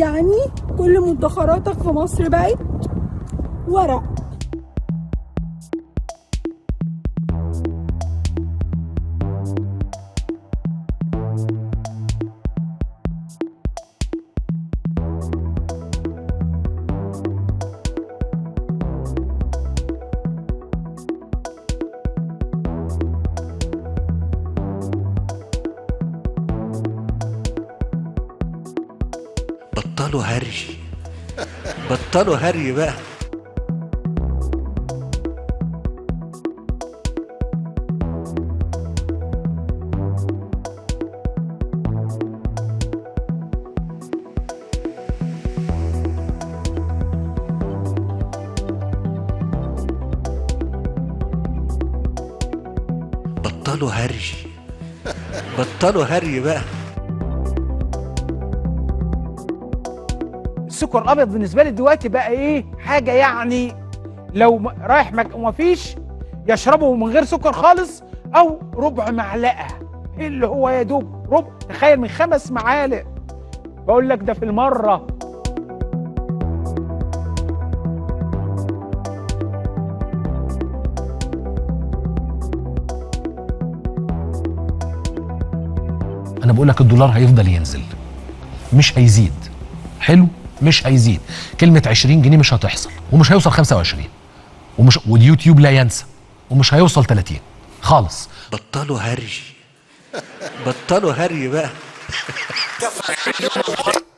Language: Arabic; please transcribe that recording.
يعني كل مدخراتك في مصر بقت ورق. بطلوا هري. بطلوا هري بقى. بطلوا هري. بطلوا هري بقى. السكر الابيض بالنسبة لي دلوقتي بقى إيه؟ حاجة يعني لو رايح مك... ومفيش يشربه من غير سكر خالص أو ربع معلقة. اللي هو يا دوب ربع؟ تخيل من خمس معالق. بقول لك ده في المرة. أنا بقول لك الدولار هيفضل ينزل. مش هيزيد. حلو؟ مش هيزيد. كلمة 20 جنيه مش هتحصل ومش هيوصل 25 ومش واليوتيوب لا ينسى ومش هيوصل 30 خالص. بطلوا هري. بطلوا هري بقى.